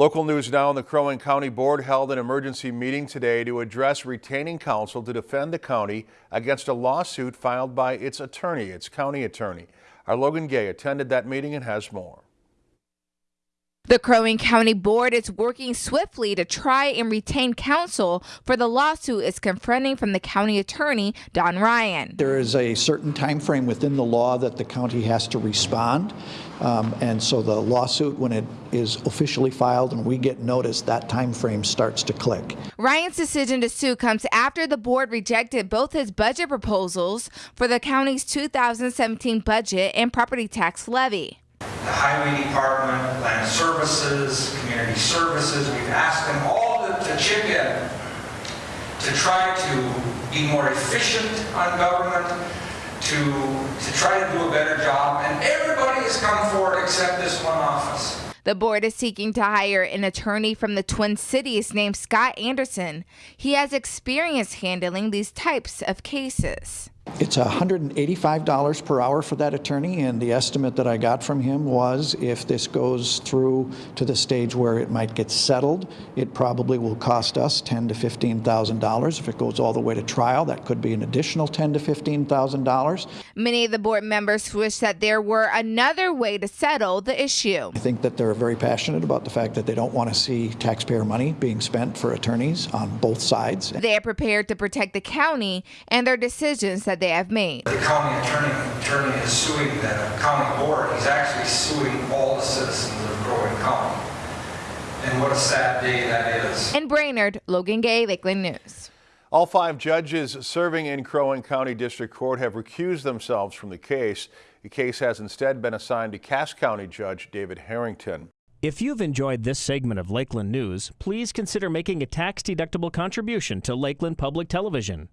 Local news now, the Crow Wing County Board held an emergency meeting today to address retaining counsel to defend the county against a lawsuit filed by its attorney, its county attorney. Our Logan Gay attended that meeting and has more. The Crow Wing County Board is working swiftly to try and retain counsel for the lawsuit it's confronting from the county attorney, Don Ryan. There is a certain time frame within the law that the county has to respond. Um, and so the lawsuit, when it is officially filed and we get notice, that time frame starts to click. Ryan's decision to sue comes after the board rejected both his budget proposals for the county's 2017 budget and property tax levy the Highway Department, Land Services, Community Services. We've asked them all to, to chip in to try to be more efficient on government, to, to try to do a better job, and everybody has come forward except this one office. The board is seeking to hire an attorney from the Twin Cities named Scott Anderson. He has experience handling these types of cases. It's $185 per hour for that attorney, and the estimate that I got from him was if this goes through to the stage where it might get settled, it probably will cost us 10 to $15,000. If it goes all the way to trial, that could be an additional 10 to $15,000. Many of the board members wish that there were another way to settle the issue. I think that they're very passionate about the fact that they don't want to see taxpayer money being spent for attorneys on both sides. They are prepared to protect the county and their decisions that they have made. The county attorney, attorney is suing the county board. He's actually suing all the citizens of Crow Wing County. And what a sad day that is. In Brainerd, Logan Gay, Lakeland News. All five judges serving in Crow Wing County District Court have recused themselves from the case. The case has instead been assigned to Cass County Judge David Harrington. If you've enjoyed this segment of Lakeland News, please consider making a tax-deductible contribution to Lakeland Public Television.